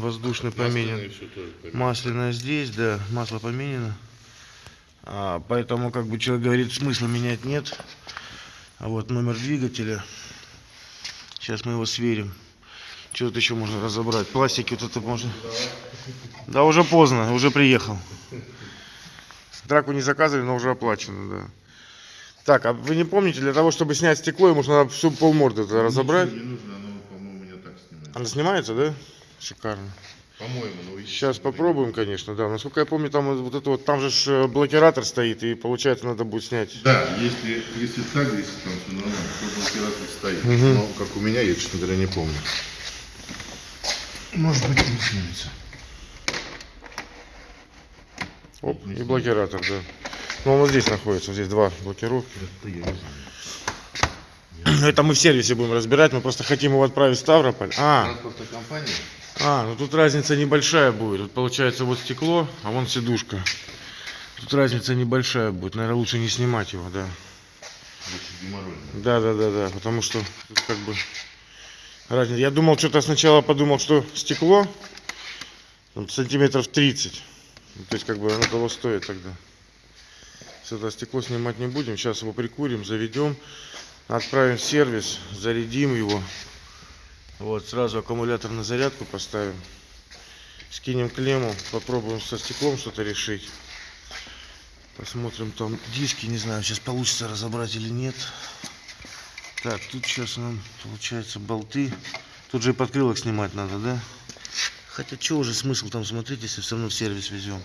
воздушный поменен. Масляное здесь, да, масло поменено. А, поэтому, как бы человек говорит, смысла менять нет. А вот номер двигателя. Сейчас мы его сверим. Что тут еще можно разобрать? Пластики вот это можно. Да, уже поздно, уже приехал. Драку не заказывали, но уже оплачено, да. Так, а вы не помните, для того, чтобы снять стекло, ему нужно всю полморды разобрать. Ничего не нужно, оно, по-моему, у меня так снимается. Она снимается, да? Шикарно. По-моему, ну Сейчас попробуем, конечно, да. Насколько я помню, там вот это вот, там же э, блокиратор стоит, и получается надо будет снять. Да, если, если так, если там все нормально, то блокиратор стоит. Мгм. Но как у меня, я, честно говоря, не помню. Может быть, не снимется. Оп, и блокиратор, да. Ну, он вот здесь находится, вот здесь два блокировки. Это я не знаю. Это мы в сервисе будем разбирать, мы просто хотим его отправить в Ставрополь. А, Транспортная компания? А, ну тут разница небольшая будет. Тут получается вот стекло, а вон сидушка. Тут разница небольшая будет, наверное, лучше не снимать его, да. Да, да, да, да, потому что тут как бы разница. Я думал, что-то сначала подумал, что стекло там, сантиметров 30. Ну, То есть как бы оно того стоит тогда. Сюда стекло снимать не будем. Сейчас его прикурим, заведем, отправим в сервис, зарядим его. Вот, сразу аккумулятор на зарядку поставим. Скинем клемму, попробуем со стеклом что-то решить. Посмотрим там диски, не знаю, сейчас получится разобрать или нет. Так, тут сейчас нам получается болты. Тут же и подкрылок снимать надо, да? Хотя что уже смысл там смотреть, если все равно в сервис везем.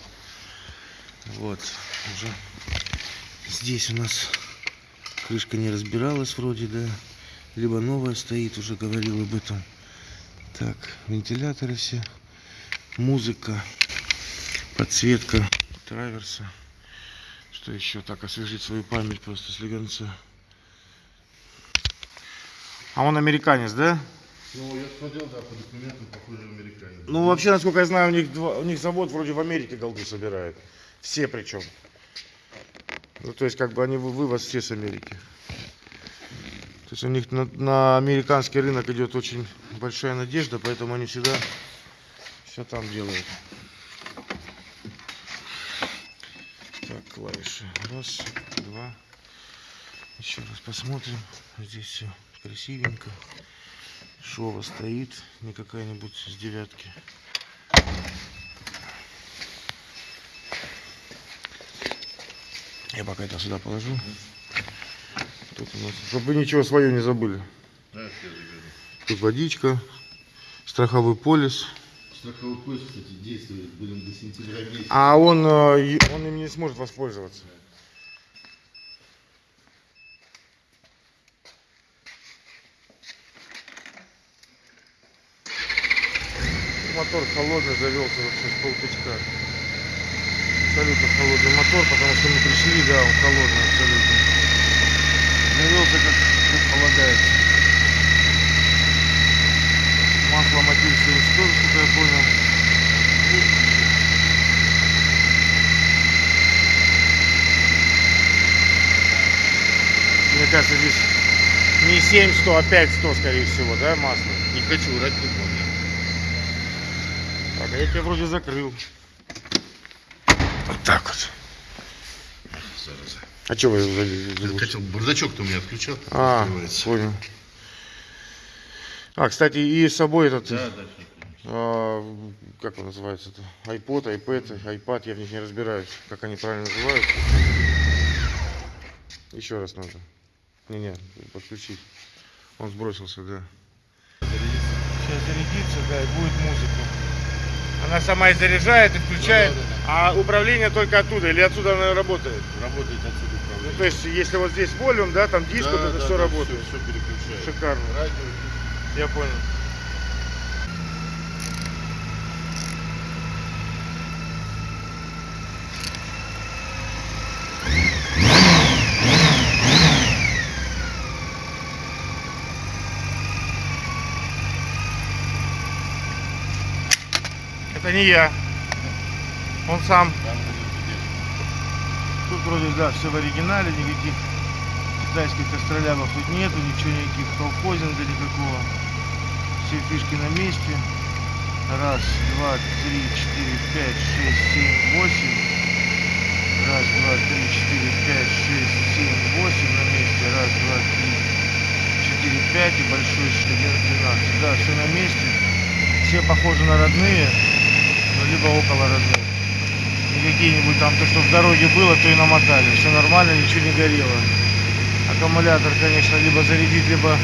Вот, уже здесь у нас крышка не разбиралась вроде, да. Либо новая стоит, уже говорил об этом. Так, вентиляторы все. Музыка, подсветка траверса. Что еще? Так, освежить свою память просто слегонца. А он американец, да? Ну, я смотрел, да, по документам, похоже, американец. Ну, вообще, насколько я знаю, у них, два- у них завод вроде в Америке голду собирает. Все причем. Ну, то есть, как бы они вы- вывоз все с Америки. То есть у них на, на американский рынок идет очень большая надежда, поэтому они всегда все там делают. Так, клавиши. Раз, два. Еще раз посмотрим. Здесь все красивенько. Шова стоит, не какая-нибудь с девятки. Я пока это сюда положу. Тут у нас, чтобы вы ничего свое не забыли. Да. Тут водичка, страховой полис. Страховой пояс, кстати, действует, блин, до сентября месяца. А он, э, он им не сможет воспользоваться. Мотор холодный завелся вообще с полтычка. Абсолютно холодный мотор, потому что мы пришли, да, он холодный абсолютно. Завелся как, как полагается. Масло 70 тоже, что я понял. Мне кажется, здесь не 700, а 500, скорее всего, да, масло? Не хочу врать, не помню. Так, а я тебя вроде закрыл. Вот так вот. Зараза. А что вы залезли? хотел, бардачок-то у меня отключал. А, понял. А, кстати, и с собой этот, Да, да. а, как он называется-то? iPod, iPad, iPad, я в них не разбираюсь, как они правильно называются. Еще раз надо. Не-не, подключить. Он сбросился, да. Сейчас зарядится, да, и будет музыка. Она сама и заряжает, и включает, Да, да, а управление только оттуда, или отсюда она работает? Работает отсюда Ну, управление. то есть, если вот здесь волюм, да, там диск, вот это все работает. Все, переключает. Шикарно. Радио. Я понял. Не я. Он сам. Тут вроде, да, все в оригинале, никаких китайских костролябов тут нету, ничего, никаких колхозинга никакого. Все фишки на месте. Раз, два, три, четыре, пять, шесть, семь, восемь. Раз, два, три, четыре, пять, шесть, семь, восемь на месте. Раз, два, три, четыре, пять и большой шлем 12. Да, все на месте. Все похожи на родные, либо около родных. Не какие-нибудь там, то, что в дороге было, то и намотали. Все нормально, ничего не горело. Аккумулятор, конечно, либо зарядить, либо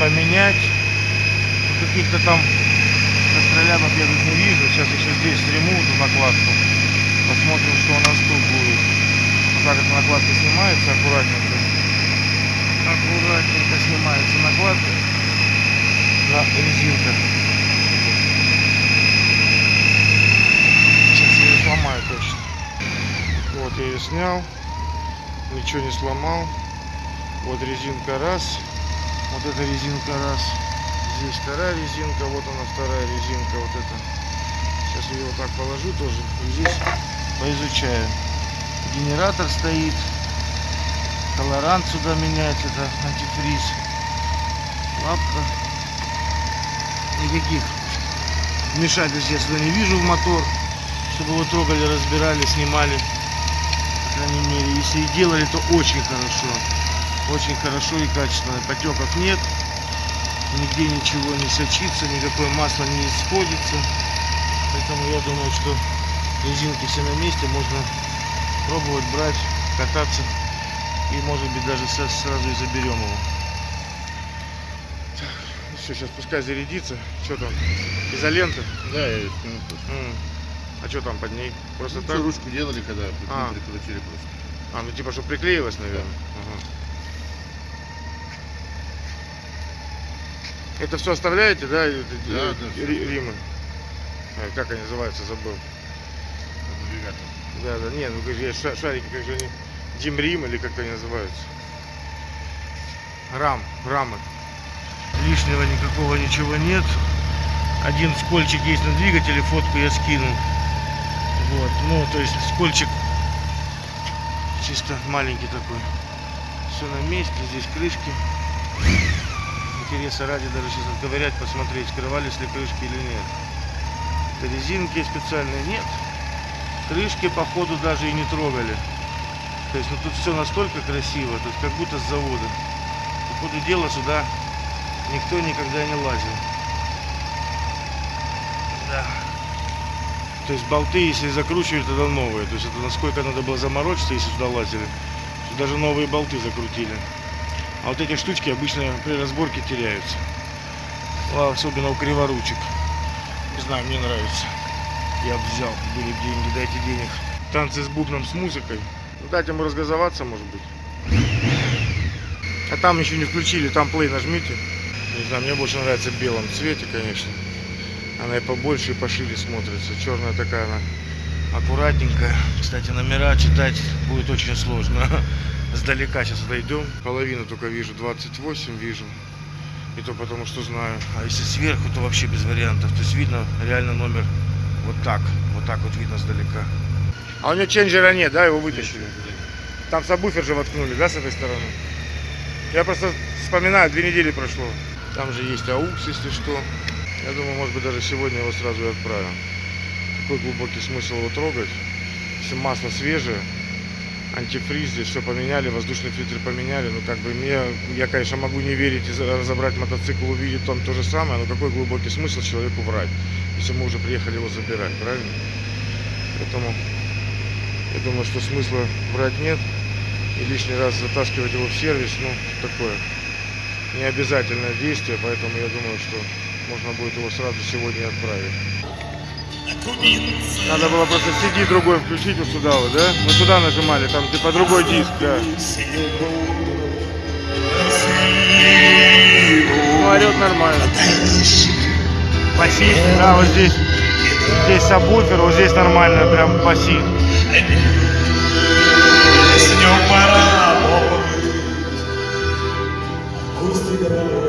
поменять. Ну, Каких-то там костролябов я тут не вижу. Сейчас еще здесь сниму эту накладку. Посмотрим, что у нас тут будет. Вот так эта накладка снимается аккуратненько. Аккуратненько снимается накладка на резинках. Сейчас я ее сломаю точно. Вот я ее снял. Ничего не сломал. Вот резинка раз. Вот эта резинка раз. Здесь вторая резинка. Вот она вторая резинка. Вот это. Сейчас я ее вот так положу тоже. И здесь поизучаю. Генератор стоит. Колорант сюда менять. Это антифриз. Лапка. Никаких вмешательств я сюда не вижу в мотор. Чтобы его трогали, разбирали, снимали. Крайней мере, если и делали, то очень хорошо. Очень хорошо и качественно. Потеков нет. Нигде ничего не сочится, никакое масло не исходится. Поэтому я думаю, что резинки все на месте. Можно пробовать брать, кататься. И может быть даже сразу и заберем его. Так, ну все, сейчас пускай зарядится. Что там? Изолента? Да, я. М. А что там под ней? Просто Ну, так? что, ручку делали, когда А. прикрутили просто. А, ну типа, что приклеилась, наверное. Ага. Это все оставляете, да? это, Да, э, да, ри- Римы. А, как они называются, забыл. Навигатор. Да, да, не, ну есть ша- шарики, как же они, Димрим или как они называются. Рам, рамы. Лишнего никакого ничего нет. Один скольчик есть на двигателе, фотку я скинул. Вот, ну, то есть скольчик чисто маленький такой. Все на месте, здесь крышки. Интереса ради даже сейчас отковырять, посмотреть, скрывались ли крышки или нет. Это резинки специальные нет крышки походу даже и не трогали. То есть, ну тут все настолько красиво, есть как будто с завода. По ходу дела сюда никто никогда не лазил. Да. То есть болты, если закручивают, тогда новые. То есть это насколько надо было заморочиться, если сюда лазили. что даже новые болты закрутили. А вот эти штучки обычно при разборке теряются. А Особенно у криворучек. Не знаю, мне нравится. Я взял, были деньги, дайте денег. Танцы с бубном, с музыкой. Ну, дать ему разгазоваться, может быть. А там еще не включили, там плей нажмите. Не знаю, мне больше нравится в белом цвете, конечно. Она и побольше, и пошире смотрится. Черная такая она аккуратненькая. Кстати, номера читать будет очень сложно. Сдалека сейчас дойдем. Половину только вижу, 28 вижу. И то потому, что знаю. А если сверху, то вообще без вариантов. То есть видно реально номер вот так. Вот так вот видно сдалека. А у него ченджера нет, да? Его вытащили. Там сабвуфер же воткнули, да, с этой стороны? Я просто вспоминаю, две недели прошло. Там же есть аукс, если что. Я думаю, может быть, даже сегодня его сразу и отправим. Какой глубокий смысл его трогать? Если масло свежее, антифриз здесь все поменяли, воздушный фильтр поменяли. Ну, как бы мне, я, конечно, могу не верить и разобрать мотоцикл, увидеть там то же самое, но какой глубокий смысл человеку врать, если мы уже приехали его забирать, правильно? Поэтому я думаю, что смысла врать нет. И лишний раз затаскивать его в сервис, ну, такое необязательное действие, поэтому я думаю, что можно будет его сразу сегодня отправить. Надо было просто CD другой включить вот сюда вот, да? Мы сюда нажимали, там типа другой диск, да. Ну, орет нормально. Басит, да, вот здесь. Здесь сабвуфер, вот здесь нормально, прям басит. Что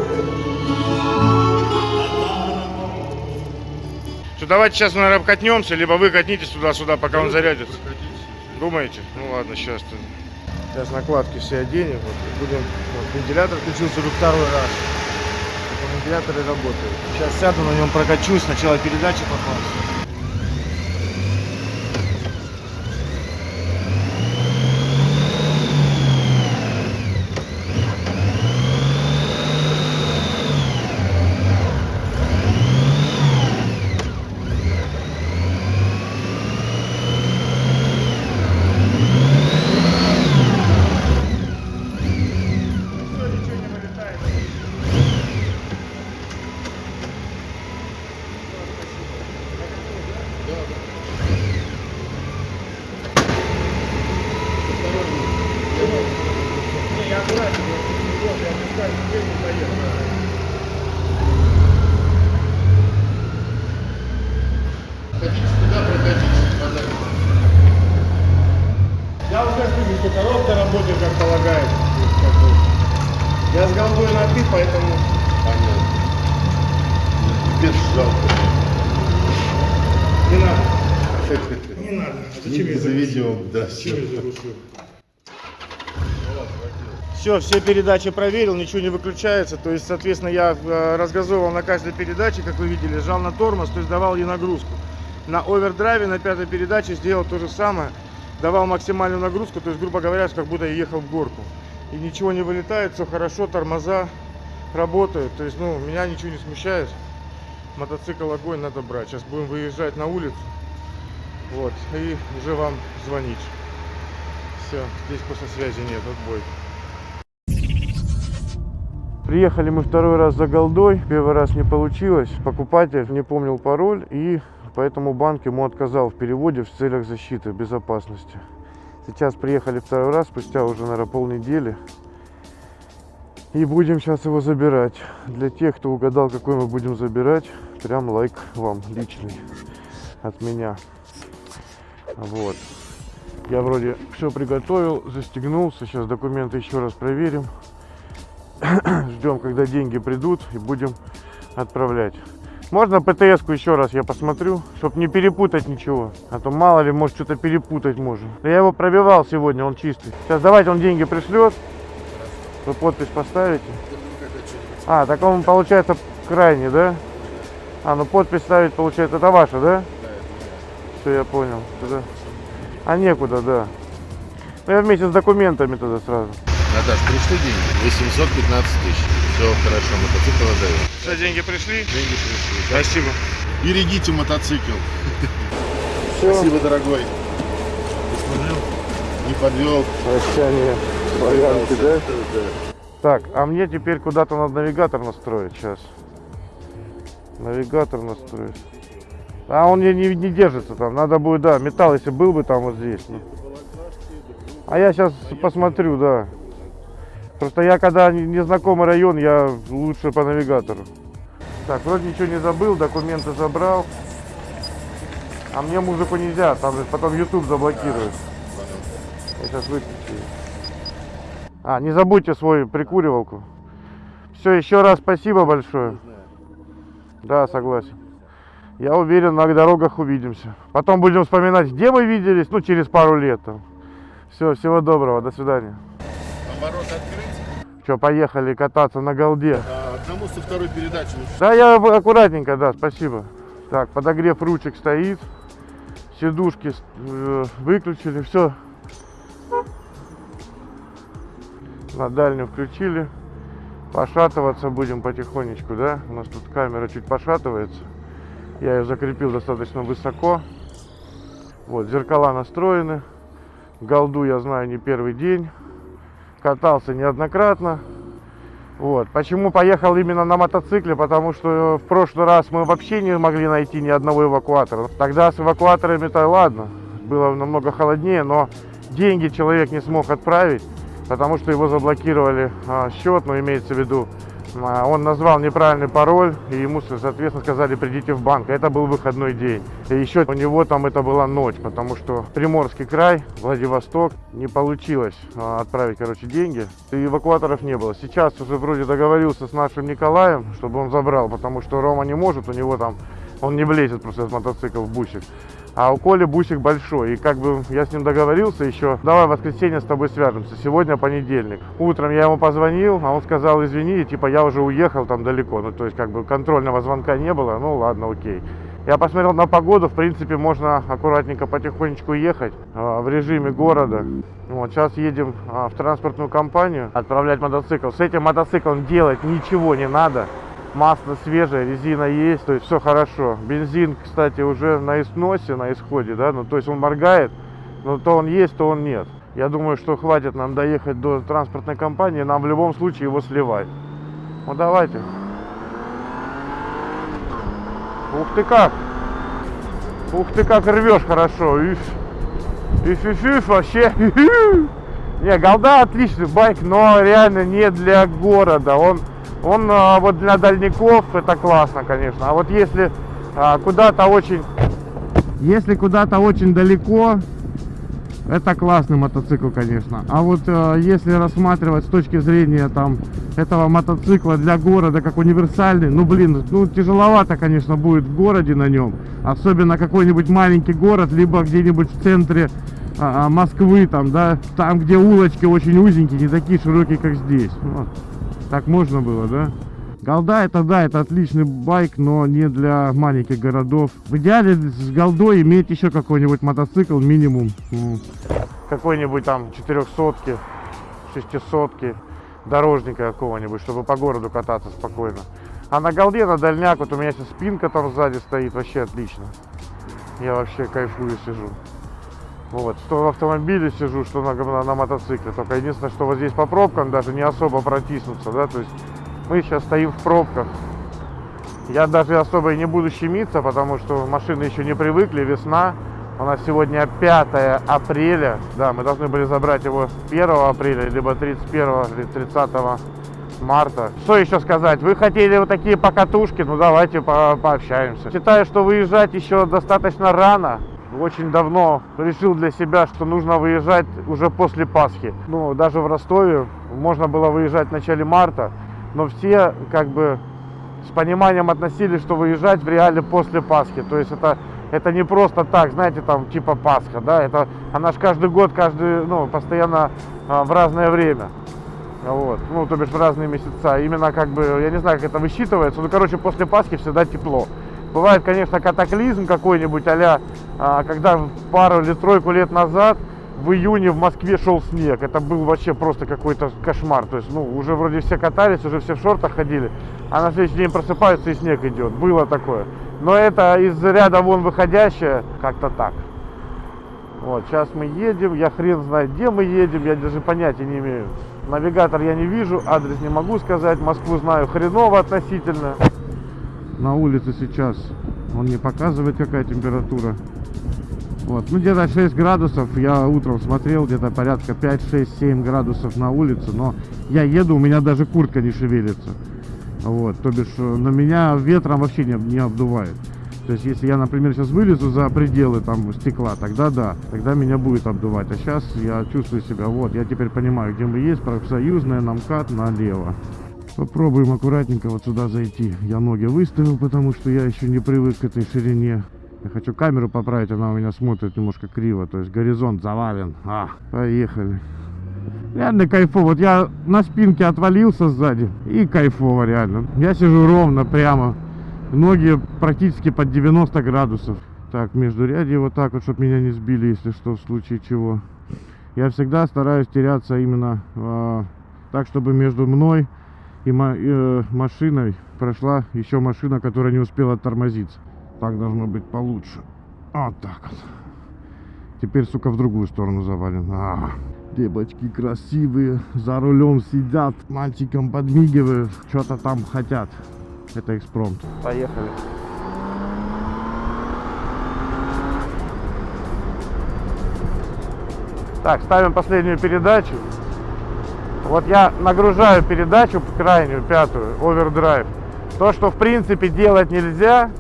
давайте сейчас, наверное, катнемся, либо вы катнитесь туда-сюда, пока он зарядится. Думаете? Ну ладно, сейчас. Сейчас накладки все оденем. Вот, будем. Вот, вентилятор включился уже второй раз. Вентиляторы работают. Сейчас сяду на нем прокачусь, сначала передачи попал. Хотите туда, проходите. Пожалуйста. Я уже слышу, что коробка работает как полагается. То есть, как бы, Я с голдой на ты, поэтому Понятно. Без жалко. не надо. Не надо. А Зачем я заведем, да. Зачем я заглушил? Все, все передачи проверил, ничего не выключается. То есть, соответственно, я э, разгазовывал на каждой передаче, как вы видели, жал на тормоз, то есть давал ей нагрузку. На овердрайве на пятой передаче сделал то же самое. Давал максимальную нагрузку, то есть, грубо говоря, как будто я ехал в горку. И ничего не вылетает, все хорошо, тормоза работают. То есть, ну, меня ничего не смущает. Мотоцикл огонь надо брать. Сейчас будем выезжать на улицу. Вот, и уже вам звонить. Все, здесь просто связи нет, отбой. Приехали мы второй раз за голдой, первый раз не получилось. Покупатель не помнил пароль и поэтому банк ему отказал в переводе в целях защиты, безопасности. Сейчас приехали второй раз, спустя уже, наверное, полнедели. И будем сейчас его забирать. Для тех, кто угадал, какой мы будем забирать, прям лайк вам личный от меня. Вот. Я вроде все приготовил, застегнулся. Сейчас документы еще раз проверим. Ждем, когда деньги придут и будем отправлять. Можно ПТС-ку еще раз я посмотрю, чтобы не перепутать ничего. А то мало ли, может что-то перепутать. Да Я его пробивал сегодня, он чистый. Сейчас давайте он деньги пришлет. Вы подпись поставите. А, так он получается крайний, да? А, ну подпись ставить получается, это ваша, да? Все, я понял. А некуда, да. Ну я вместе с документами тогда сразу. Наташ, пришли деньги? 815 тысяч. Все хорошо, мотоцикл отдаем. Все, деньги пришли? Деньги пришли. Спасибо. Берегите мотоцикл. Все, Спасибо, дорогой. Не подвел. прощание. Славянки, да? Так, а мне теперь куда-то надо навигатор настроить сейчас. Навигатор настроить. А он не, не, не держится там. Надо будет, да, металл, если был бы там вот здесь. ну. А я сейчас посмотрю, да. Просто я когда не- незнакомый район, я лучше по навигатору. Так, вроде ничего не забыл, документы забрал. А мне музыку нельзя, там же потом YouTube заблокирует. Я сейчас выключу. А, не забудьте свою прикуривалку. Все, еще раз спасибо большое. Да, согласен. Я уверен, на дорогах увидимся. Потом будем вспоминать, где мы виделись, ну, через пару лет. Все, всего доброго, до свидания. Оборот открыть. Что, поехали кататься на голде. А, одному со второй передачи. Да, я аккуратненько, да, спасибо. Так, подогрев ручек стоит. Сидушки э, выключили, все. На дальнюю включили. Пошатываться будем потихонечку, да? У нас тут камера чуть пошатывается. Я ее закрепил достаточно высоко. Вот, зеркала настроены. Голду я знаю не первый день. Катался неоднократно. Вот. Почему поехал именно на мотоцикле? Потому что в прошлый раз мы вообще не могли найти ни одного эвакуатора. Тогда с эвакуаторами-то ладно, было намного холоднее, но деньги человек не смог отправить, потому что его заблокировали а, счет, но имеется в виду, он назвал неправильный пароль, и ему, соответственно, сказали, придите в банк. Это был выходной день. И еще у него там это была ночь, потому что Приморский край, Владивосток, не получилось а, отправить, короче, деньги. И эвакуаторов не было. Сейчас уже вроде договорился с нашим Николаем, чтобы он забрал, потому что Рома не может, у него там Он не влезет просто этот мотоцикл в бусик. А у Коли бусик большой. И как бы я с ним договорился еще, давай в воскресенье с тобой свяжемся. Сегодня понедельник. Утром я ему позвонил, а он сказал, извини, типа я уже уехал там далеко. Ну, то есть как бы контрольного звонка не было. Ну, ладно, окей. Я посмотрел на погоду, в принципе, можно аккуратненько потихонечку ехать а, в режиме города. Вот, сейчас едем а, в транспортную компанию отправлять мотоцикл. С этим мотоциклом делать ничего не надо. Масло свежее, резина есть, то есть все хорошо. Бензин, кстати, уже на износе, на исходе, да, ну то есть он моргает, но то он есть, то он нет. Я думаю, что хватит нам доехать до транспортной компании, нам в любом случае его сливать. Ну давайте. Ух ты как! Ух ты как рвешь хорошо! Иф, иф, иф вообще! Не, голда отличный байк, но реально не для города. Он, он а, вот для дальников это классно, конечно. А вот если а, куда-то очень, если куда-то очень далеко, это классный мотоцикл, конечно. А вот э, если рассматривать с точки зрения там этого мотоцикла для города как универсальный, ну блин, ну тяжеловато, конечно, будет в городе на нем. Особенно какой-нибудь маленький город, либо где-нибудь в центре а, а, Москвы, там, да, там, где улочки очень узенькие, не такие широкие, как здесь. Вот. Так можно было, да? Голда это да, это отличный байк, но не для маленьких городов. В идеале с голдой иметь еще какой-нибудь мотоцикл минимум. Какой-нибудь там 400 600 дорожника какого-нибудь, чтобы по городу кататься спокойно. А на голде, на дальняк, вот у меня сейчас спинка там сзади стоит, вообще отлично. Я вообще кайфую сижу. Вот, что в автомобиле сижу, что на, на, на мотоцикле. Только единственное, что вот здесь по пробкам даже не особо протиснуться, да, то есть мы сейчас стоим в пробках. Я даже особо и не буду щемиться, потому что машины еще не привыкли, весна. У нас сегодня 5 апреля. Да, мы должны были забрать его 1 апреля, либо 31 или 30 марта. Что еще сказать? Вы хотели вот такие покатушки? Ну давайте по пообщаемся. Считаю, что выезжать еще достаточно рано. Очень давно решил для себя, что нужно выезжать уже после Пасхи. Ну, даже в Ростове можно было выезжать в начале марта но все как бы с пониманием относились, что выезжать в реале после Пасхи. То есть это, это не просто так, знаете, там типа Пасха, да, это она же каждый год, каждый, ну, постоянно а, в разное время. Вот, ну, то бишь в разные месяца. Именно как бы, я не знаю, как это высчитывается, ну, короче, после Пасхи всегда тепло. Бывает, конечно, катаклизм какой-нибудь, а, а когда пару или тройку лет назад в июне в Москве шел снег. Это был вообще просто какой-то кошмар. То есть, ну, уже вроде все катались, уже все в шортах ходили, а на следующий день просыпаются и снег идет. Было такое. Но это из ряда вон выходящее, как-то так. Вот, сейчас мы едем, я хрен знает, где мы едем, я даже понятия не имею. Навигатор я не вижу, адрес не могу сказать, Москву знаю хреново относительно. На улице сейчас он не показывает, какая температура. Вот. Ну, где-то 6 градусов. Я утром смотрел, где-то порядка 5, 6, 7 градусов на улице. Но я еду, у меня даже куртка не шевелится. Вот. То бишь, э, на меня ветром вообще не, не обдувает. То есть, если я, например, сейчас вылезу за пределы там стекла, тогда да, тогда меня будет обдувать. А сейчас я чувствую себя, вот, я теперь понимаю, где мы есть, профсоюзная, на налево. Попробуем аккуратненько вот сюда зайти. Я ноги выставил, потому что я еще не привык к этой ширине. Я хочу камеру поправить, она у меня смотрит немножко криво. То есть горизонт завален. А, поехали. Реально кайфово. Вот я на спинке отвалился сзади. И кайфово реально. Я сижу ровно, прямо. Ноги практически под 90 градусов. Так, между ряди вот так вот, чтобы меня не сбили, если что, в случае чего. Я всегда стараюсь теряться именно э, так, чтобы между мной и э, машиной прошла еще машина, которая не успела тормозиться. Так должно быть получше. Вот так вот. Теперь, сука, в другую сторону завален. А, девочки красивые, за рулем сидят, мальчикам подмигивают, что-то там хотят. Это экспромт. Поехали. Так, ставим последнюю передачу. Вот я нагружаю передачу крайнюю, пятую, овердрайв. То, что в принципе делать нельзя,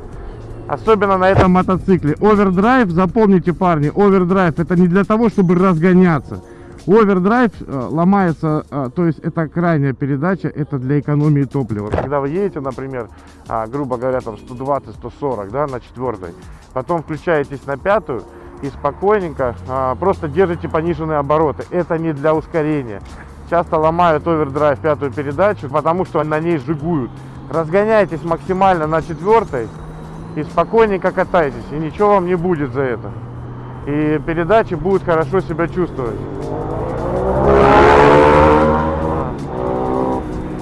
особенно на этом мотоцикле. Овердрайв, запомните, парни, овердрайв это не для того, чтобы разгоняться. Овердрайв э, ломается, э, то есть это крайняя передача, это для экономии топлива. Когда вы едете, например, а, грубо говоря, там 120-140, да, на четвертой, потом включаетесь на пятую и спокойненько а, просто держите пониженные обороты. Это не для ускорения. Часто ломают овердрайв пятую передачу, потому что на ней жигуют. Разгоняйтесь максимально на четвертой и спокойненько катайтесь, и ничего вам не будет за это. И передачи будут хорошо себя чувствовать.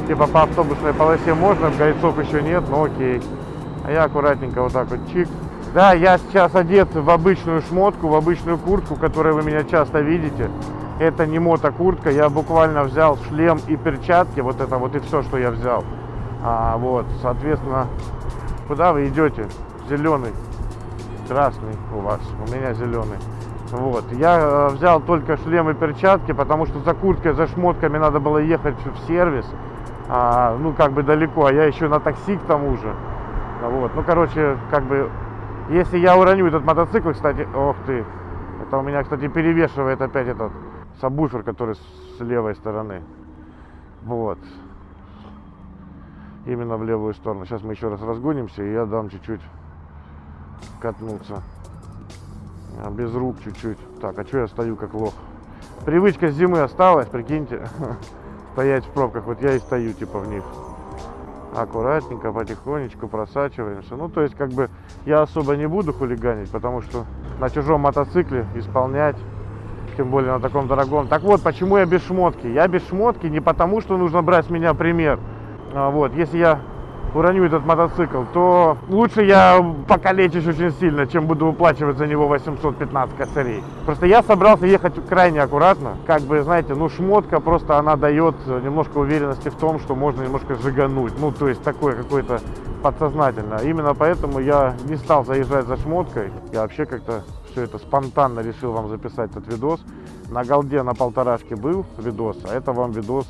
Типа по автобусной полосе можно, гайцов еще нет, но окей. А я аккуратненько вот так вот чик. Да, я сейчас одет в обычную шмотку, в обычную куртку, которую вы меня часто видите. Это не мотокуртка, я буквально взял шлем и перчатки, вот это вот и все, что я взял. А, вот, соответственно, куда вы идете? Зеленый, красный у вас, у меня зеленый. Вот, я э, взял только шлем и перчатки, потому что за курткой, за шмотками надо было ехать в сервис, а, ну, как бы далеко, а я еще на такси к тому же. Вот, ну, короче, как бы, если я уроню этот мотоцикл, кстати, ох ты, это у меня, кстати, перевешивает опять этот сабвуфер, который с левой стороны. Вот. Именно в левую сторону. Сейчас мы еще раз разгонимся, и я дам чуть-чуть катнуться. А, Без рук чуть-чуть. Так, а что я стою как лох? Привычка с зимы осталась, прикиньте. Стоять в пробках. Вот я и стою типа в них. Аккуратненько, потихонечку просачиваемся. Ну, то есть, как бы, я особо не буду хулиганить, потому что на чужом мотоцикле исполнять, тем более на таком дорогом. Так вот, почему я без шмотки? Я без шмотки не потому, что нужно брать с меня пример. А, Вот, если я уроню этот мотоцикл, то лучше я покалечусь очень сильно, чем буду выплачивать за него 815 косарей. Просто я собрался ехать крайне аккуратно. Как бы, знаете, ну шмотка просто она дает немножко уверенности в том, что можно немножко жигануть. Ну, то есть такое какое-то подсознательно. Именно поэтому я не стал заезжать за шмоткой. Я вообще как-то все это спонтанно решил вам записать этот видос. На голде на полторашке был видос, а это вам видос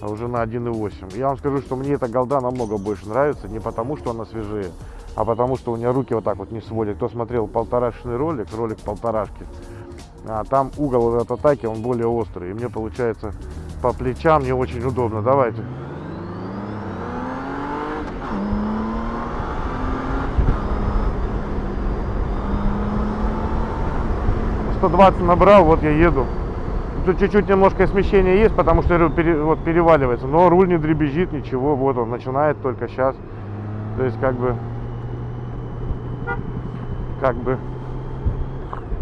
а уже на 1.8. Я вам скажу, что мне эта голда намного больше нравится, не потому, что она свежее, а потому, что у меня руки вот так вот не сводят. Кто смотрел полторашечный ролик, ролик полторашки, а там угол от атаки, он более острый. И мне получается по плечам не очень удобно. Давайте. Сто двадцать набрал, вот я еду. Тут чуть-чуть немножко смещения есть, потому что вот переваливается. Но руль не дребезжит, ничего. Вот он начинает только сейчас. То есть как бы... Как бы...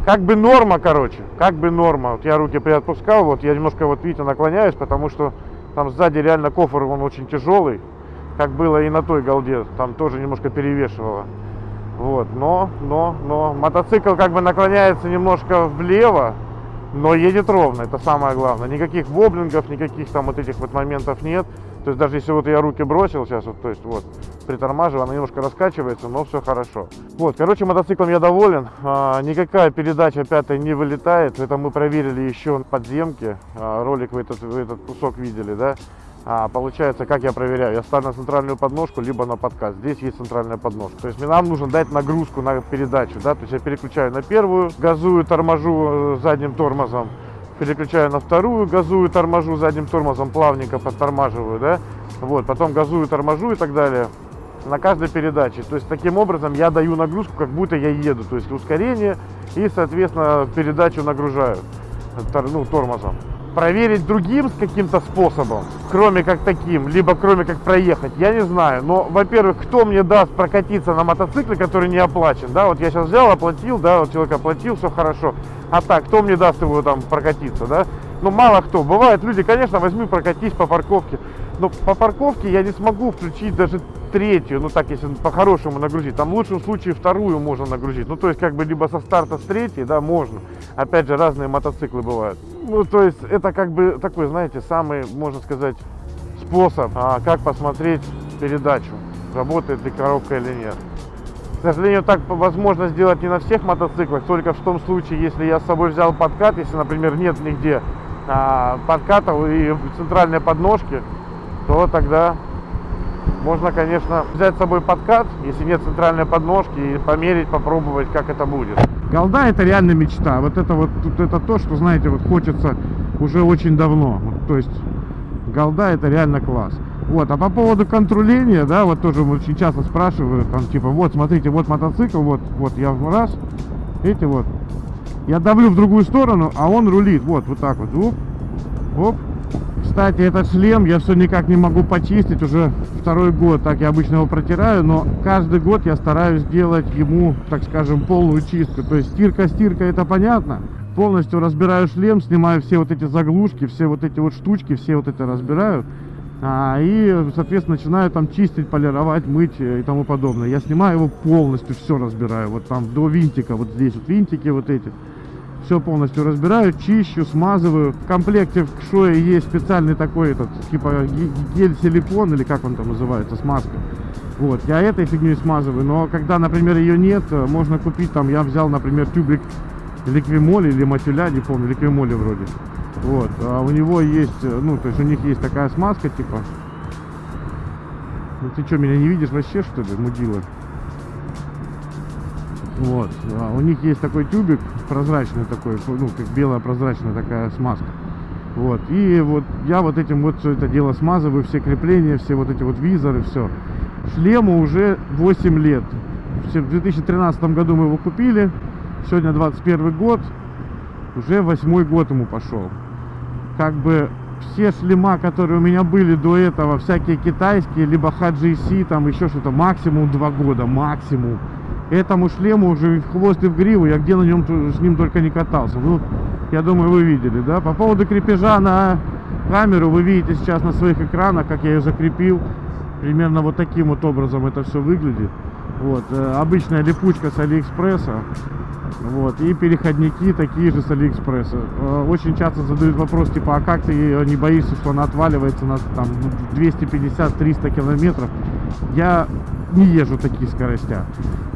Как бы норма, короче. Как бы норма. Вот я руки приотпускал, вот я немножко, вот видите, наклоняюсь, потому что там сзади реально кофр, он очень тяжелый. Как было и на той голде. Там тоже немножко перевешивало. Вот, но, но, но мотоцикл как бы наклоняется немножко влево, но едет ровно, это самое главное. Никаких воблингов, никаких там вот этих вот моментов нет. То есть даже если вот я руки бросил сейчас, вот, то есть вот, притормаживаю, она немножко раскачивается, но все хорошо. Вот, короче, мотоциклом я доволен. А, никакая передача пятая не вылетает. Это мы проверили еще в подземке. А, ролик вы этот, вы этот кусок видели, да? А, получается, как я проверяю? Я ставлю на центральную подножку, либо на подкаст. Здесь есть центральная подножка. То есть мне нам нужно дать нагрузку на передачу, да? То есть я переключаю на первую, газую, торможу э, задним тормозом, переключаю на вторую, газую, торможу задним тормозом, плавненько подтормаживаю, да? Вот, потом газую, торможу и так далее на каждой передаче. То есть таким образом я даю нагрузку, как будто я еду. То есть ускорение и, соответственно, передачу нагружаю ну, тормозом. Проверить другим с каким-то способом, кроме как таким, либо кроме как проехать, я не знаю. Но, во-первых, кто мне даст прокатиться на мотоцикле, который не оплачен, да, вот я сейчас взял, оплатил, да, вот человек оплатил, все хорошо. А так, кто мне даст его там прокатиться, да? Ну, мало кто. Бывают люди, конечно, возьми прокатись по парковке. Но по парковке я не смогу включить даже третью, ну так, если по-хорошему нагрузить. Там в лучшем случае вторую можно нагрузить. Ну, то есть, как бы, либо со старта с третьей, да, можно. Опять же, разные мотоциклы бывают. Ну, то есть, это как бы такой, знаете, самый, можно сказать, способ, а, как посмотреть передачу, работает ли коробка или нет. К сожалению, так возможно сделать не на всех мотоциклах, только в том случае, если я с собой взял подкат, если, например, нет нигде а, подкатов и центральной подножки, то тогда Можно, конечно, взять с собой подкат, если нет центральной подножки, и померить, попробовать, как это будет. Голда это реально мечта. Вот это вот, это то, что, знаете, вот хочется уже очень давно. Вот, то есть, голда это реально класс. Вот, а по поводу контроления, да, вот тоже очень часто спрашивают, там, типа, вот, смотрите, вот мотоцикл, вот, вот я раз, видите, вот, я давлю в другую сторону, а он рулит, вот, вот так вот, оп, оп. Кстати, этот шлем я все никак не могу почистить, уже второй год, так я обычно его протираю, но каждый год я стараюсь делать ему, так скажем, полную чистку, то есть стирка-стирка, это понятно, полностью разбираю шлем, снимаю все вот эти заглушки, все вот эти вот штучки, все вот это разбираю, а, и, соответственно, начинаю там чистить, полировать, мыть и тому подобное. Я снимаю его полностью, все разбираю, вот там до винтика, вот здесь вот винтики вот эти. Все полностью разбираю, чищу, смазываю. В комплекте в Кшое есть специальный такой этот, типа ге- гель-силикон, или как он там называется, смазка. Вот, я этой фигней смазываю, но когда, например, ее нет, э, можно купить, там, я взял, например, тюбик ликвимоли или матюля, не помню, ликвимоли вроде. Вот, а у него есть, э, ну, то есть у них есть такая смазка, типа. Ну ты что, меня не видишь вообще, что ли, мудила? Вот, а у них есть такой тюбик прозрачный такой, ну, как белая прозрачная такая смазка. Вот, и вот я вот этим вот все это дело смазываю, все крепления, все вот эти вот визоры, все. Шлему уже 8 лет. В 2013 году мы его купили, сегодня 21 год, уже восьмой год ему пошел. Как бы все шлема, которые у меня были до этого, всякие китайские, либо HGC, там еще что-то, максимум 2 года, максимум. Этому шлему уже в хвост и в гриву, я где на нем с ним только не катался. Ну, я думаю, вы видели, да? По поводу крепежа на камеру, вы видите сейчас на своих экранах, как я ее закрепил. Примерно вот таким вот образом это все выглядит. Вот, э, обычная липучка с Алиэкспресса. Вот, и переходники такие же с Алиэкспресса. Э, Очень часто задают вопрос, типа, а как ты не боишься, что она отваливается на там 250-300 километров? Я не езжу такие скоростя.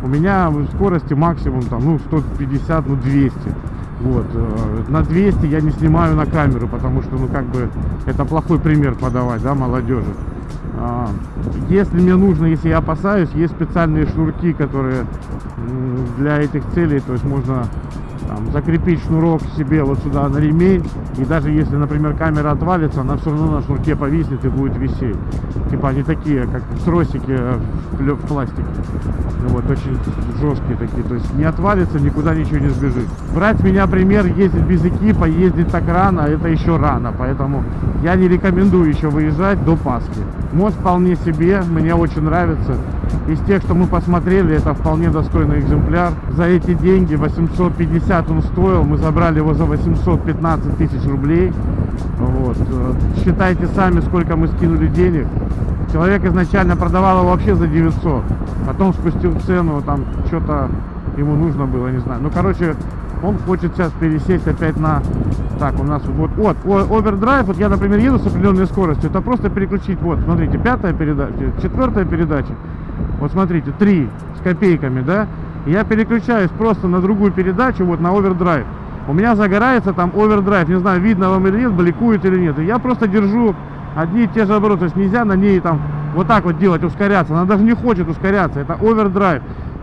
У меня скорости максимум там, ну, 150, ну, 200. Вот, э, на 200 я не снимаю на камеру, потому что, ну, как бы, это плохой пример подавать, да, молодежи. А, Если мне нужно, если я опасаюсь, есть специальные шнурки, которые для этих целей, то есть можно там, закрепить шнурок себе вот сюда на ремень, и даже если, например, камера отвалится, она все равно на шнурке повиснет и будет висеть. Типа они такие, как тросики в в пластике. Ну Вот, очень жесткие такие, то есть не отвалится, никуда ничего не сбежит. Брать меня пример, ездить без экипа, ездить так рано, это еще рано, поэтому я не рекомендую еще выезжать до Пасхи. Мост вполне себе, мне очень нравится. Из тех, что мы посмотрели, это вполне достойный экземпляр. За эти деньги 850 он стоил, мы забрали его за 815 тысяч рублей. Вот. Считайте сами, сколько мы скинули денег. Человек изначально продавал его вообще за 900, потом спустил цену, там что-то ему нужно было, не знаю. Ну, короче, он хочет сейчас пересесть опять на... Так, у нас вот, вот, овердрайв, вот я, например, еду с определенной скоростью, это просто переключить, вот, смотрите, пятая передача, четвертая передача, вот смотрите, три с копейками, да, я переключаюсь просто на другую передачу, вот на овердрайв. У меня загорается там овердрайв, не знаю, видно вам или нет, бликует или нет. И я просто держу одни и те же обороты, то есть нельзя на ней там вот так вот делать, ускоряться. Она даже не хочет ускоряться, это овердрайв.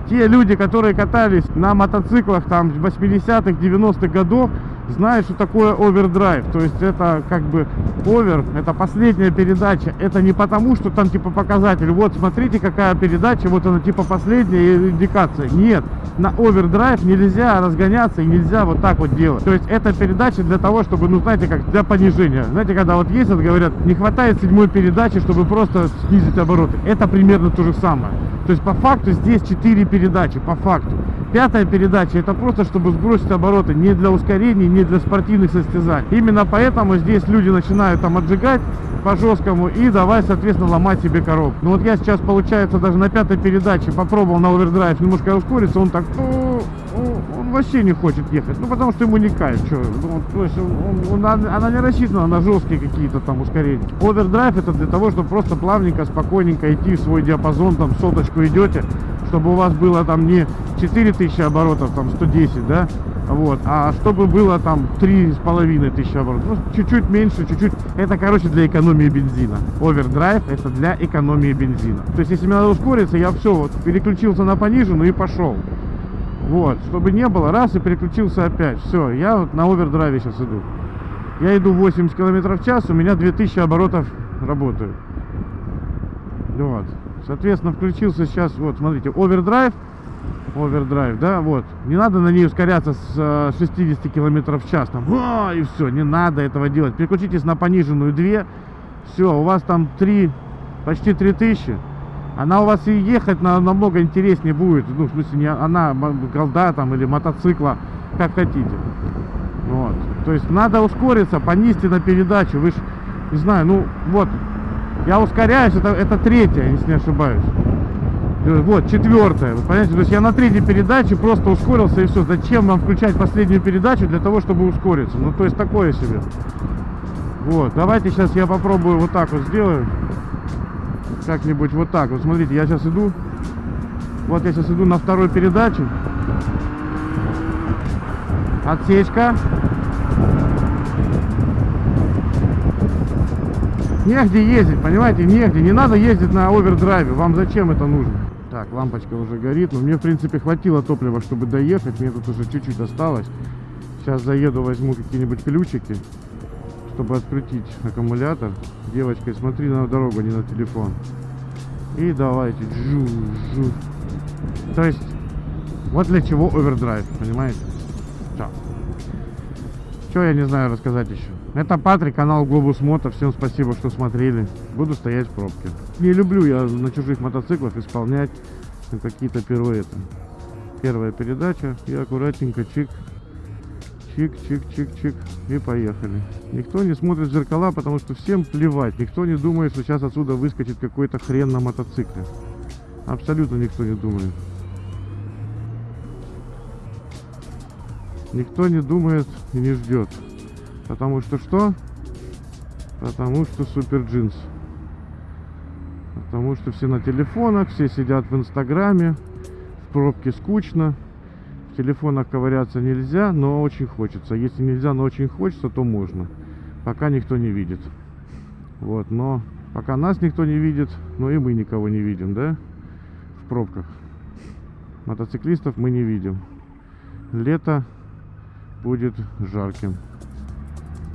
Те люди, которые катались на мотоциклах там 80-х, 90-х годов, знают, что такое овердрайв. То есть это как бы овер, это последняя передача. Это не потому, что там типа показатель, вот смотрите какая передача, вот она типа последняя индикация. Нет, на овердрайв нельзя разгоняться и нельзя вот так вот делать. То есть это передача для того, чтобы, ну знаете, как для понижения. Знаете, когда вот ездят, говорят, не хватает седьмой передачи, чтобы просто снизить обороты. Это примерно то же самое. То есть по факту здесь 4 передачи, по факту. Пятая передача это просто, чтобы сбросить обороты, не для ускорений, не для спортивных состязаний. Именно поэтому здесь люди начинают там отжигать по жесткому и давай, соответственно, ломать себе коробку. Ну вот я сейчас, получается, даже на пятой передаче попробовал на овердрайв немножко ускориться, он так, «О, о», он вообще не хочет ехать, ну потому что ему не кайф, что, ну, то есть он- он- она, она не рассчитана на жесткие какие-то там ускорения. Овердрайв это для того, чтобы просто плавненько, спокойненько идти в свой диапазон, там соточку идете, чтобы у вас было там не 4000 оборотов, там 110, да, Вот. А чтобы было там три с половиной тысячи оборотов, ну, чуть-чуть меньше, чуть-чуть. Это, короче, для экономии бензина. Овердрайв это для экономии бензина. То есть, если мне надо ускориться, я все, вот, переключился на пониженную и пошел. Вот, чтобы не было, раз и переключился опять. Все, я вот на овердрайве сейчас иду. Я иду 80 км в час, у меня 2000 оборотов работают. Вот. Соответственно, включился сейчас, вот, смотрите, овердрайв, овердрайв, да, вот. Не надо на ней ускоряться с э, 60 км в час, там, «А!» и все, не надо этого делать. Переключитесь на пониженную 2, все, у вас там 3, почти 3000. Она у вас и ехать на, намного интереснее будет, ну, в смысле, не она, голда там или мотоцикла, как хотите. Вот. То есть надо ускориться, понизьте на передачу. Вы ж, не знаю, ну вот, я ускоряюсь, это, это третья, если не ошибаюсь. Э, Вот, четвертая. Вы понимаете, то есть я на третьей передаче просто ускорился и все. Зачем вам включать последнюю передачу для того, чтобы ускориться? Ну, то есть такое себе. Вот, давайте сейчас я попробую вот так вот сделаю. Как-нибудь вот так. Вот смотрите, я сейчас иду. Вот я сейчас иду на второй передаче. Отсечка. Негде ездить, понимаете, негде. Не надо ездить на овердрайве. Вам зачем это нужно? Так, лампочка уже горит. Но мне, в принципе, хватило топлива, чтобы доехать. Мне тут уже чуть-чуть осталось. Сейчас заеду, возьму какие-нибудь ключики, чтобы открутить аккумулятор. Девочка, смотри на дорогу, не на телефон. И давайте. Жу, жу. То есть, вот для чего овердрайв, понимаете? Все. Что я не знаю рассказать еще? Это Патрик, канал Глобус Мото. Всем спасибо, что смотрели. Буду стоять в пробке. Не люблю я на чужих мотоциклах исполнять какие-то пируэты. Первая передача и аккуратненько чик. Чик, чик, чик, чик. И поехали. Никто не смотрит в зеркала, потому что всем плевать. Никто не думает, что сейчас отсюда выскочит какой-то хрен на мотоцикле. Абсолютно никто не думает. Никто не думает и не ждет. Потому что что? Потому что супер джинс. Потому что все на телефонах, все сидят в инстаграме, в пробке скучно. В телефонах ковыряться нельзя, но очень хочется. Если нельзя, но очень хочется, то можно. Пока никто не видит. Вот, но пока нас никто не видит, но и мы никого не видим, да? В пробках. Мотоциклистов мы не видим. Лето будет жарким.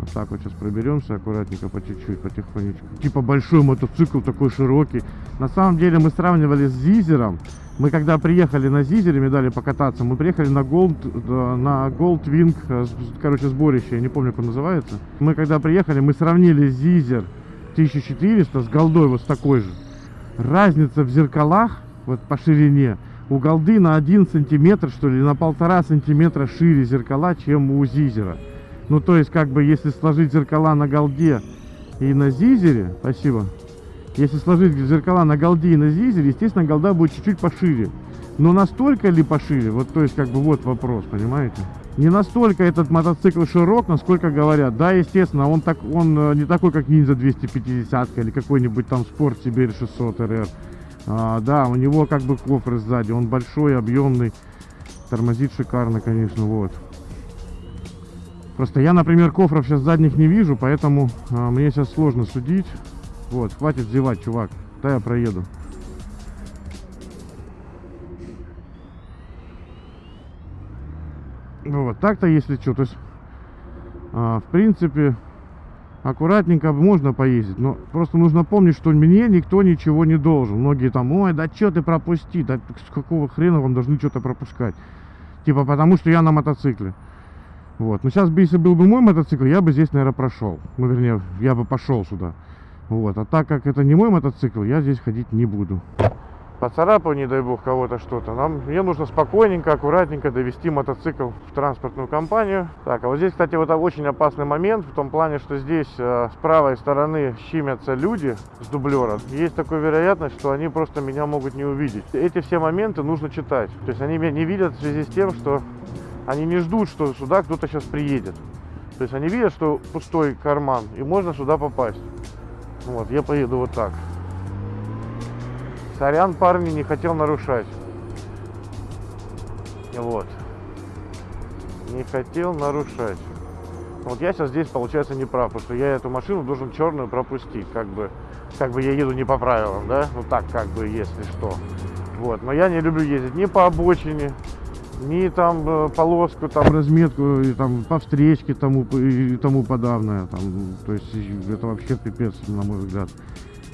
Вот так вот сейчас проберемся аккуратненько, по чуть-чуть, потихонечку. Типа большой мотоцикл такой широкий. На самом деле мы сравнивали с Зизером. Мы когда приехали на Зизере, мне дали покататься, мы приехали на Gold, на Gold Wing, э, короче, сборище, я не помню, как он называется. Мы когда приехали, мы сравнили Зизер 1400 с Голдой вот с такой же. Разница в зеркалах, вот по ширине, у Голды на 1 сантиметр, что ли, на полтора сантиметра шире зеркала, чем у Зизера. Ну, то есть, как бы, если сложить зеркала на Голде и на Зизере, спасибо, если сложить зеркала на Голде и на Зизере, естественно, Голда будет чуть-чуть пошире. Но настолько ли пошире? Вот, то есть, как бы, вот вопрос, понимаете? Не настолько этот мотоцикл широк, насколько говорят. Да, естественно, он, так, он э, не такой, как Ninja 250 или какой-нибудь там Sport Sibir 600 RR. А, да, у него как бы кофр сзади, он большой, объемный, тормозит шикарно, конечно, вот. Просто я, например, кофров сейчас задних не вижу, поэтому а, мне сейчас сложно судить. Вот, хватит зевать, чувак. Да я проеду. Вот, так-то если что, то есть, а, в принципе, аккуратненько можно поездить, но просто нужно помнить, что мне никто ничего не должен. Многие там, ой, да что ты пропусти, да с какого хрена вам должны что-то пропускать? Типа потому, что я на мотоцикле. Вот, но сейчас бы, если был бы мой мотоцикл, я бы здесь, наверное, прошел. Ну, вернее, я бы пошел сюда. Вот, а так как это не мой мотоцикл, я здесь ходить не буду. Поцарапал, не дай бог, кого-то что-то. Нам, мне нужно спокойненько, аккуратненько довести мотоцикл в транспортную компанию. Так, а вот здесь, кстати, вот очень опасный момент, в том плане, что здесь э, с правой стороны щимятся люди с дублера. Есть такая вероятность, что они просто меня могут не увидеть. Эти все моменты нужно читать. То есть они меня не видят в связи с тем, что они не ждут, что сюда кто-то сейчас приедет. То есть они видят, что пустой карман, и можно сюда попасть. Вот, я поеду вот так. Сорян, парни, не хотел нарушать. Вот. не хотел нарушать. Вот я сейчас здесь, получается, не прав, потому что я эту машину должен черную пропустить, как бы, как бы я еду не по правилам, да, ну так, как бы, если что. Вот, но я не люблю ездить ни по обочине, ни там э, полоску, там разметку, и там по встречке тому, и тому подавное, там, то есть это вообще пипец, на мой взгляд.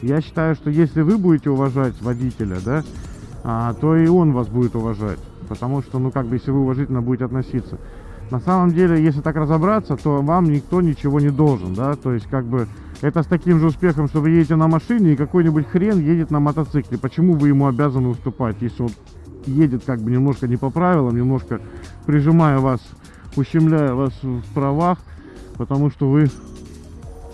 Я считаю, что если вы будете уважать водителя, да, а, то и он вас будет уважать. Потому что, ну, как бы, если вы уважительно будете относиться. На самом деле, если так разобраться, то вам никто ничего не должен, да, то есть, как бы, это с таким же успехом, что вы едете на машине, и какой-нибудь хрен едет на мотоцикле. Почему вы ему обязаны уступать, если он едет, как бы, немножко не по правилам, немножко прижимая вас, ущемляя вас в правах, потому что вы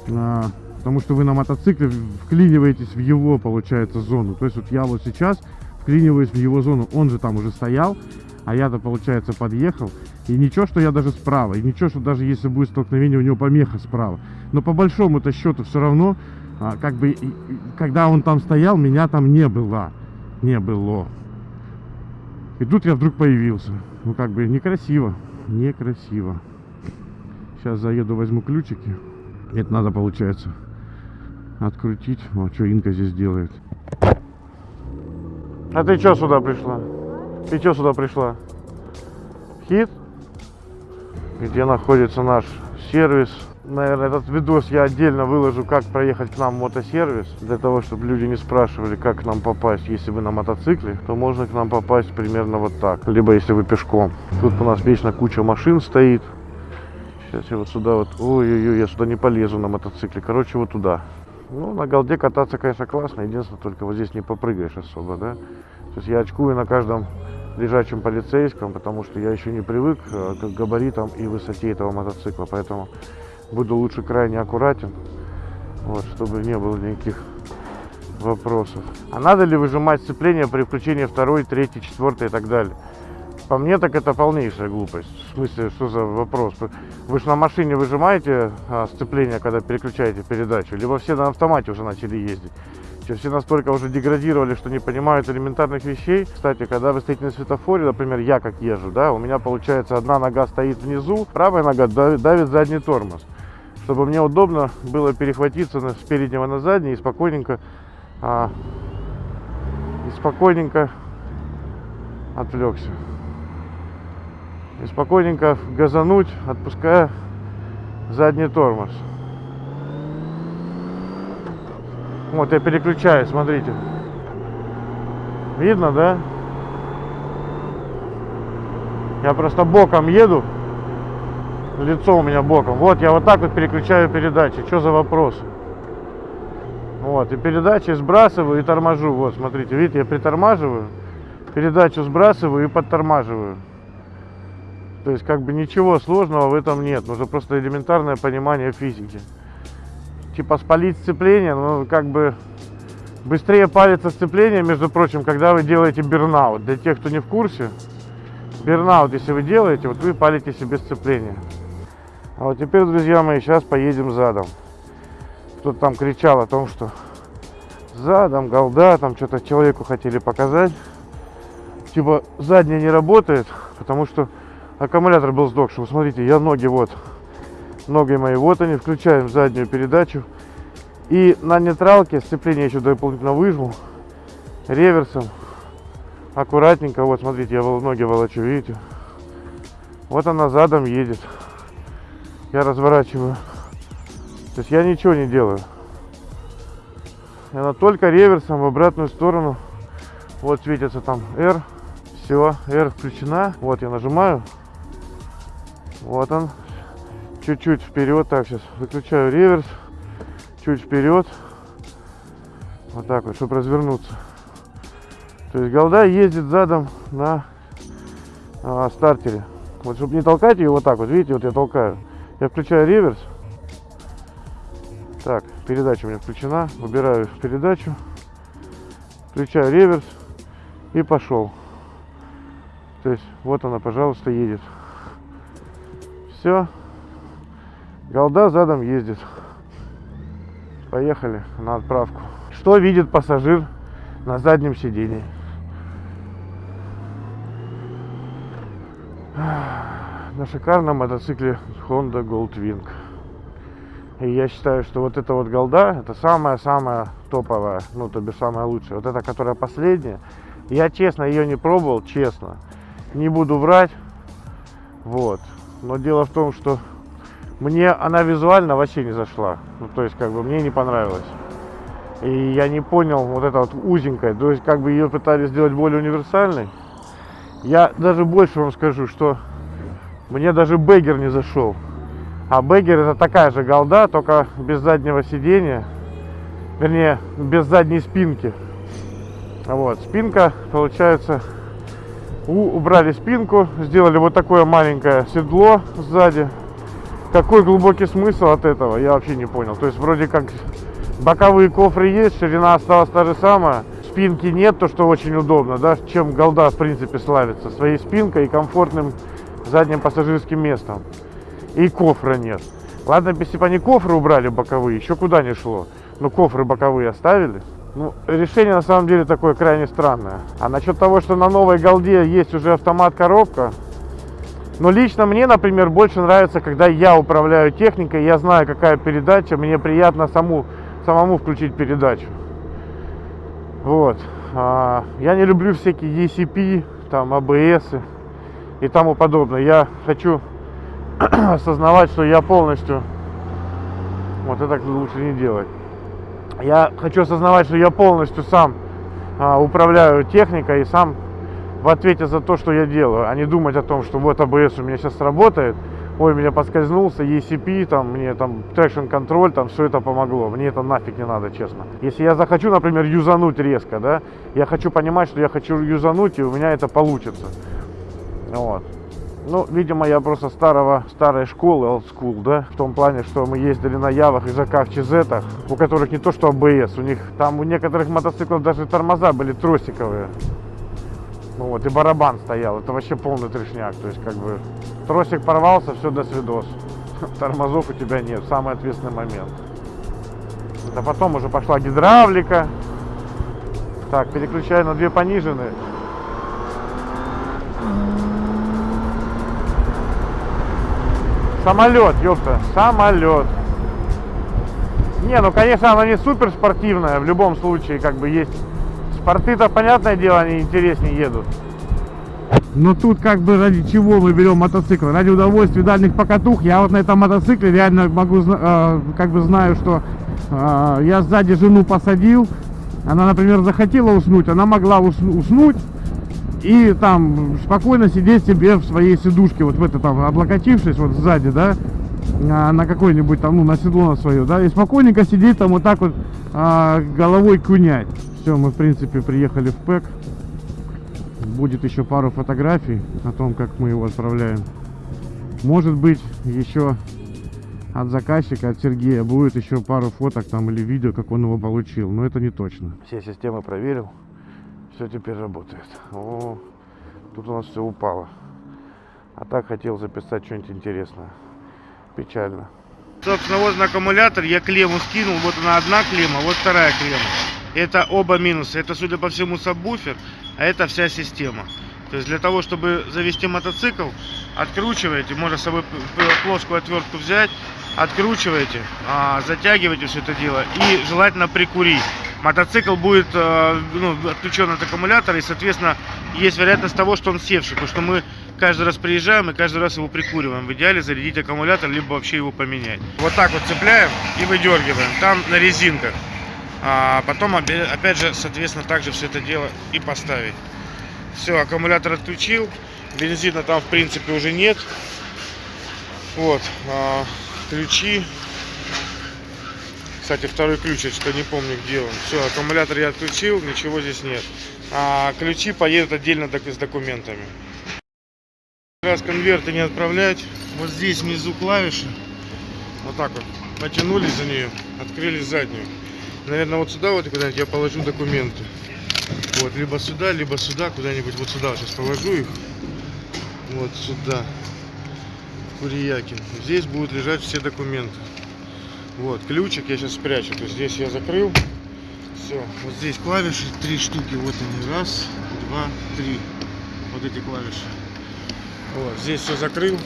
а, потому что вы на мотоцикле вклиниваетесь в его, получается, зону. То есть вот я вот сейчас вклиниваюсь в его зону, он же там уже стоял, а я-то, получается, подъехал. И ничего, что я даже справа, и ничего, что даже если будет столкновение, у него помеха справа. Но по большому-то счету все равно, а, как бы, и- и- когда он там стоял, меня там не было. Не было. И тут я вдруг появился. Ну, как бы, некрасиво. Некрасиво. Сейчас заеду, возьму ключики. Это надо, получается, открутить. Вот что Инка здесь делает. А ты что сюда пришла? Ты что сюда пришла? Хит? Где находится наш сервис? Наверное, этот видос я отдельно выложу, как проехать к нам в мотосервис. Для того, чтобы люди не спрашивали, как к нам попасть. Если вы на мотоцикле, то можно к нам попасть примерно вот так. Либо если вы пешком. Тут у нас вечно куча машин стоит. Сейчас я вот сюда вот, ой-ой-ой, я сюда не полезу на мотоцикле. Короче, вот туда. Ну, на голде кататься, конечно, классно. Единственное, только вот здесь не попрыгаешь особо, да. То есть я очкую на каждом лежачем полицейском, потому что я еще не привык э, к габаритам и высоте этого мотоцикла. Поэтому буду лучше крайне аккуратен, вот, чтобы не было никаких вопросов. А надо ли выжимать сцепление при включении второй, третьей, четвертой и так далее? По мне так это полнейшая глупость. В смысле, что за вопрос? Вы же на машине выжимаете а, сцепление, когда переключаете передачу, либо все на автомате уже начали ездить. Что все настолько уже деградировали, что не понимают элементарных вещей. Кстати, когда вы стоите на светофоре, например, я как езжу, да, у меня получается одна нога стоит внизу, правая нога давит, задний тормоз. Чтобы мне удобно было перехватиться с переднего на задний и спокойненько, а, и спокойненько отвлекся. И спокойненько газануть, отпуская задний тормоз. Вот я переключаю, смотрите. Видно, да? Я просто боком еду. Лицо у меня боком. Вот я вот так вот переключаю передачи. Что за вопрос? Вот, и передачи сбрасываю и торможу. Вот, смотрите, видите, я притормаживаю, передачу сбрасываю и подтормаживаю. То есть, как бы ничего сложного в этом нет. Нужно просто элементарное понимание физики. Типа спалить сцепление, ну, как бы быстрее палится сцепление, между прочим, когда вы делаете бернаут. Для тех, кто не в курсе, бернаут, если вы делаете, вот вы палите себе сцепление. А вот теперь, друзья мои, сейчас поедем задом. Кто-то там кричал о том, что задом, голда, там что-то человеку хотели показать. Типа задняя не работает, потому что аккумулятор был сдохший. Вы смотрите, я ноги вот, ноги мои, вот они, включаем заднюю передачу. И на нейтралке сцепление еще дополнительно выжму реверсом. Аккуратненько, вот смотрите, я ноги волочу, видите? Вот она задом едет. Я разворачиваю. То есть я ничего не делаю. Она только реверсом в обратную сторону. Вот светится там R. Все, R включена. Вот я нажимаю. Вот он. Чуть-чуть вперед. Так, сейчас выключаю реверс. Чуть вперед. Вот так вот, чтобы развернуться. То есть голда ездит задом на а, стартере. Вот чтобы не толкать ее вот так вот, видите, вот я толкаю. Я включаю реверс. Так, передача у меня включена. Выбираю передачу. Включаю реверс. И пошел. То есть вот она, пожалуйста, едет. Все. Голда задом ездит. Поехали на отправку. Что видит пассажир на заднем сидении? на шикарном мотоцикле Honda Goldwing. И я считаю, что вот эта вот голда, это самая-самая топовая, ну, то бишь самая лучшая. Вот эта, которая последняя. Я, честно, ее не пробовал, честно. Не буду врать. Вот. Но дело в том, что мне она визуально вообще не зашла. Ну, то есть, как бы, мне не понравилось. И я не понял вот это вот узенькое. То есть, как бы ее пытались сделать более универсальной. Я даже больше вам скажу, что мне даже Бегер не зашел. А Бегер это такая же голда, только без заднего сидения. Вернее, без задней спинки. Вот, спинка, получается, убрали спинку, сделали вот такое маленькое седло сзади. Какой глубокий смысл от этого, я вообще не понял. То есть вроде как боковые кофры есть, ширина осталась та же самая, спинки нет, то что очень удобно, да, чем голда в принципе славится, своей спинкой и комфортным задним пассажирским местом. И кофра нет. Ладно, если бы они кофры убрали боковые, еще куда не шло. Но кофры боковые оставили. Ну, решение на самом деле такое крайне странное. А насчет того, что на новой голде есть уже автомат-коробка, но лично мне, например, больше нравится, когда я управляю техникой, я знаю, какая передача, мне приятно саму, самому включить передачу. Вот. А, я не люблю всякие ECP, там, ABS и тому подобное. Я хочу осознавать, что я полностью... Вот это лучше не делать. Я хочу осознавать, что я полностью сам а, управляю техникой и сам в ответе за то, что я делаю, а не думать о том, что вот АБС у меня сейчас сработает, ой, меня поскользнулся, ECP, там, мне там traction контроль, там, все это помогло, мне это нафиг не надо, честно. Если я захочу, например, юзануть резко, да, я хочу понимать, что я хочу юзануть, и у меня это получится. Вот. Ну, видимо, я просто старого, старой школы, old school, да, в том плане, что мы ездили на Явах и ЖК Чизетах, у которых не то что АБС, у них там у некоторых мотоциклов даже тормоза были тросиковые. Ну вот, и барабан стоял, это вообще полный трешняк, то есть как бы тросик порвался, все, до свидос. Тормозов у тебя нет, самый ответственный момент. Это потом уже пошла гидравлика. Так, переключаю на две пониженные. Самолет, ёпта, самолет. Не, ну конечно, она не супер спортивная, в любом случае, как бы есть. Спорты-то, понятное дело, они интереснее едут. Но тут как бы ради чего мы берем мотоцикл? Ради удовольствия дальних покатух. Я вот на этом мотоцикле реально могу, э, как бы знаю, что э, я сзади жену посадил. Она, например, захотела уснуть, она могла ус- уснуть и там спокойно сидеть себе в своей сидушке, вот в это там, облокотившись вот сзади, да, на, какой-нибудь там, ну, на седло на свое, да, и спокойненько сидеть там вот так вот а, головой кунять. Все, мы, в принципе, приехали в ПЭК. Будет еще пару фотографий о том, как мы его отправляем. Может быть, еще от заказчика, от Сергея, будет еще пару фоток там или видео, как он его получил. Но это не точно. Все системы проверил. Все теперь работает. О, тут у нас все упало. А так хотел записать что-нибудь интересное. Печально. Собственно, вот на аккумулятор я клемму скинул. Вот она одна клемма, вот вторая клемма. Это оба минуса. Это, судя по всему, сабвуфер, а это вся система. То есть для того, чтобы завести мотоцикл, откручиваете, можно с собой плоскую отвертку взять, откручиваете, а, затягиваете все это дело и желательно прикурить. Мотоцикл будет э, ну, отключен от аккумулятора и, соответственно, есть вероятность того, что он севший, потому что мы каждый раз приезжаем и каждый раз его прикуриваем. В идеале зарядить аккумулятор, либо вообще его поменять. Вот так вот цепляем и выдергиваем. Там на резинках. А потом опя- опять же, соответственно, также все это дело и поставить. Все, аккумулятор отключил. Бензина там в принципе уже нет. Вот. Ключи. Кстати, второй ключ, я что не помню, где он. Все, аккумулятор я отключил, ничего здесь нет. А ключи поедут отдельно док- с документами. Раз конверты не отправлять, вот здесь внизу клавиши. Вот так вот. Потянулись за нее, открыли заднюю. Наверное, вот сюда вот куда-нибудь я положу документы. Вот, либо сюда, либо сюда, куда-нибудь вот сюда сейчас положу их. Вот сюда. Курьякин. Здесь будут лежать все документы. Вот, ключик я сейчас спрячу. То есть здесь я закрыл. Все. Вот здесь клавиши, три штуки. Вот они. Раз, два, три. Вот эти клавиши. Вот, здесь все закрыл.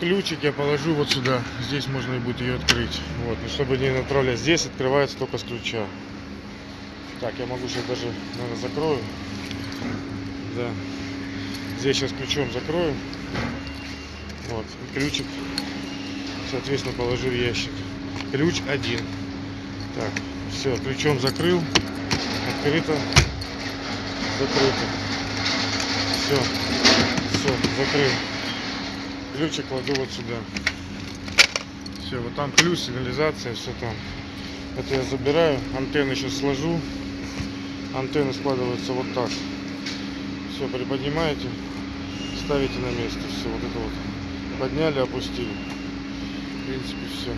Ключик я положу вот сюда. Здесь можно и будет ее открыть. Вот, но чтобы не направлять. Здесь открывается только с ключа. Так, я могу сейчас даже, наверное, закрою. Да. Здесь сейчас ключом закрою. Вот, ключик, соответственно, положу в ящик. Ключ один. Так, все, ключом закрыл. Открыто. Закрыто. Все. Все, закрыл. Ключик кладу вот сюда. Все, вот там плюс, сигнализация, все там. Это я забираю. Антенны сейчас сложу. Антенны складываются вот так. Все, приподнимаете, ставите на место. Все, вот это вот. Подняли, опустили. В принципе, все.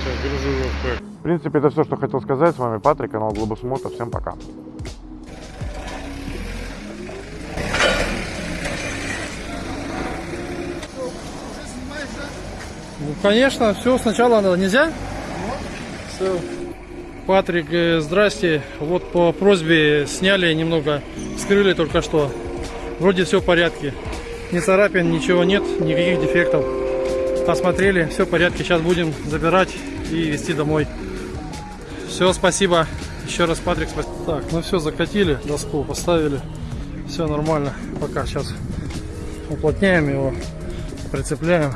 Сейчас гружу его в пэк. В принципе, это все, что хотел сказать. С вами Патрик, канал Глобус Мото. Всем пока. Ну, конечно, все сначала надо. Нельзя? Все. Патрик, э, здрасте. Вот по просьбе сняли немного, скрыли только что. Вроде все в порядке. Ни царапин, ничего нет, никаких дефектов. Осмотрели, все в порядке. Сейчас будем забирать и везти домой. Все, спасибо. Еще раз, Патрик, спасибо. Так, ну все, закатили, доску поставили. Все нормально. Пока сейчас уплотняем его, прицепляем.